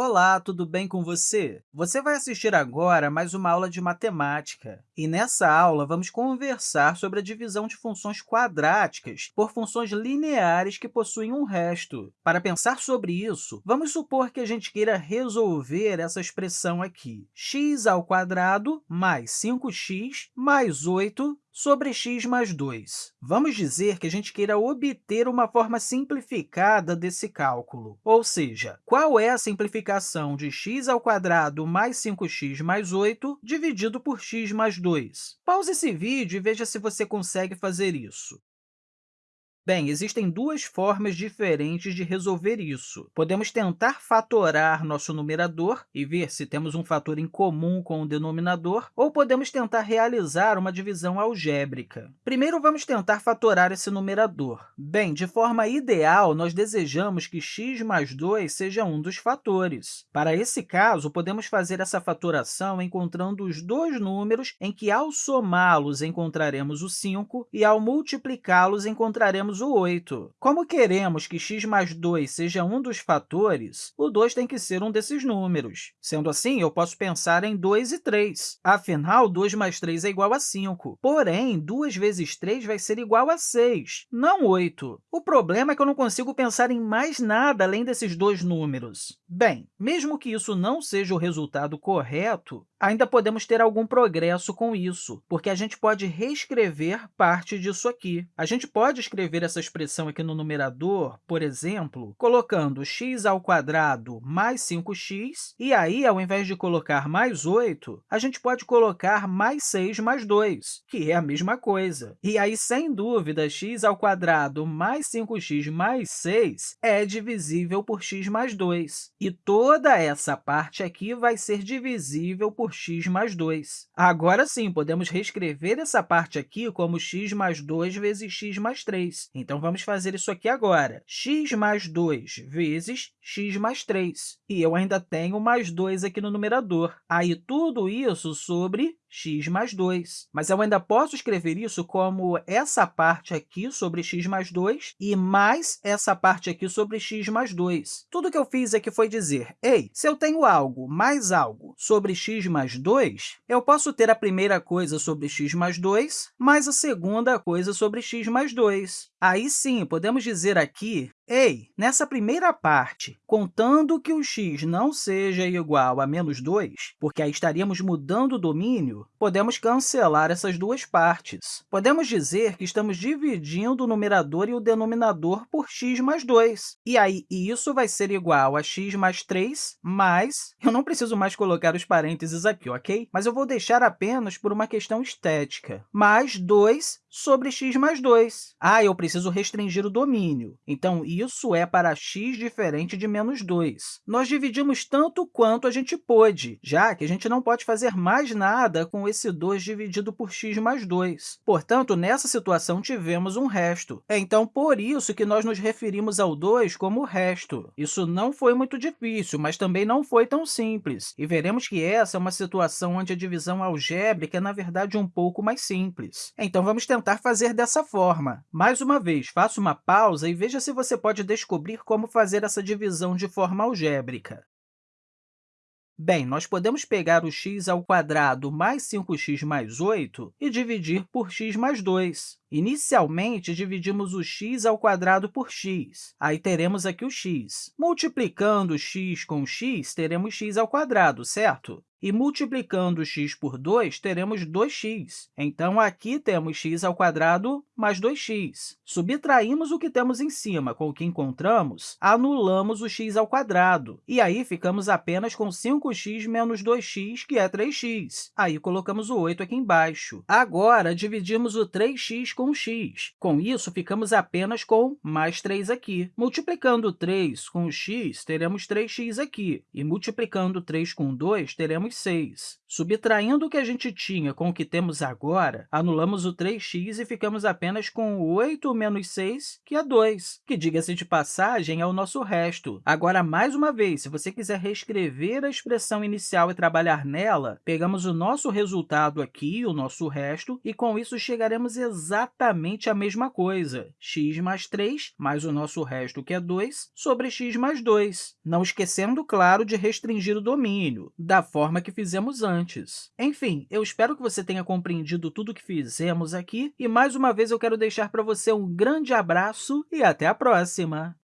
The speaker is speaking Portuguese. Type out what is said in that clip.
Olá, tudo bem com você? Você vai assistir agora mais uma aula de matemática. E nessa aula, vamos conversar sobre a divisão de funções quadráticas por funções lineares que possuem um resto. Para pensar sobre isso, vamos supor que a gente queira resolver essa expressão aqui, x ao quadrado mais 5x mais 8 sobre x mais 2. Vamos dizer que a gente queira obter uma forma simplificada desse cálculo, ou seja, qual é a simplificação de x ao quadrado mais 5x mais 8 dividido por x mais 2? Pause esse vídeo e veja se você consegue fazer isso. Bem, existem duas formas diferentes de resolver isso. Podemos tentar fatorar nosso numerador e ver se temos um fator em comum com o denominador, ou podemos tentar realizar uma divisão algébrica. Primeiro, vamos tentar fatorar esse numerador. Bem, de forma ideal, nós desejamos que x mais 2 seja um dos fatores. Para esse caso, podemos fazer essa fatoração encontrando os dois números em que, ao somá-los, encontraremos o 5 e, ao multiplicá-los, encontraremos o 8. Como queremos que x mais 2 seja um dos fatores, o 2 tem que ser um desses números. Sendo assim, eu posso pensar em 2 e 3. Afinal, 2 mais 3 é igual a 5. Porém, 2 vezes 3 vai ser igual a 6, não 8. O problema é que eu não consigo pensar em mais nada além desses dois números. Bem, mesmo que isso não seja o resultado correto, ainda podemos ter algum progresso com isso, porque a gente pode reescrever parte disso aqui. A gente pode escrever essa expressão aqui no numerador, por exemplo, colocando x mais 5x, e aí, ao invés de colocar mais 8, a gente pode colocar mais 6 mais 2, que é a mesma coisa. E aí, sem dúvida, x mais 5x mais 6 é divisível por x mais 2. E toda essa parte aqui vai ser divisível por x mais 2. Agora sim, podemos reescrever essa parte aqui como x mais 2 vezes x mais 3. Então, vamos fazer isso aqui agora. x mais 2 vezes x mais 3. E eu ainda tenho mais 2 aqui no numerador. Aí, tudo isso sobre x mais 2. Mas eu ainda posso escrever isso como essa parte aqui sobre x mais 2 e mais essa parte aqui sobre x mais 2. Tudo que eu fiz aqui foi dizer, ei, se eu tenho algo mais algo sobre x mais 2, eu posso ter a primeira coisa sobre x mais 2 mais a segunda coisa sobre x mais 2. Aí sim, podemos dizer aqui Ei, nessa primeira parte, contando que o x não seja igual a menos 2, porque aí estaríamos mudando o domínio, podemos cancelar essas duas partes. Podemos dizer que estamos dividindo o numerador e o denominador por x mais 2. E aí, isso vai ser igual a x mais 3 mais... Eu não preciso mais colocar os parênteses aqui, ok? Mas eu vou deixar apenas por uma questão estética. Mais 2 sobre x mais 2. Ah, eu preciso restringir o domínio. Então, isso é para x diferente de menos 2. Nós dividimos tanto quanto a gente pôde, já que a gente não pode fazer mais nada com esse 2 dividido por x mais 2. Portanto, nessa situação, tivemos um resto. É, então, por isso que nós nos referimos ao 2 como resto. Isso não foi muito difícil, mas também não foi tão simples. E veremos que essa é uma situação onde a divisão algébrica é, na verdade, um pouco mais simples. Então, vamos tentar fazer dessa forma. Mais uma vez, faça uma pausa e veja se você pode descobrir como fazer essa divisão de forma algébrica. Bem, nós podemos pegar o x ao quadrado mais 5x mais 8 e dividir por x mais 2. Inicialmente, dividimos o x ao quadrado por x. Aí teremos aqui o x. Multiplicando x com x, teremos x ao quadrado, certo? E multiplicando x por 2, teremos 2x. Então, aqui temos x mais 2x. Subtraímos o que temos em cima com o que encontramos, anulamos o x. E aí, ficamos apenas com 5x menos 2x, que é 3x. Aí, colocamos o 8 aqui embaixo. Agora, dividimos o 3x com x. Com isso, ficamos apenas com mais 3 aqui. Multiplicando 3 com x, teremos 3x aqui. E multiplicando 3 com 2, teremos 6. Subtraindo o que a gente tinha com o que temos agora, anulamos o 3x e ficamos apenas com 8 menos 6, que é 2, que, diga-se de passagem, é o nosso resto. Agora, mais uma vez, se você quiser reescrever a expressão inicial e trabalhar nela, pegamos o nosso resultado aqui, o nosso resto, e com isso chegaremos exatamente a mesma coisa, x mais 3 mais o nosso resto, que é 2, sobre x mais 2, não esquecendo, claro, de restringir o domínio, da forma que fizemos antes. Enfim, eu espero que você tenha compreendido tudo o que fizemos aqui, e mais uma vez eu quero deixar para você um grande abraço e até a próxima!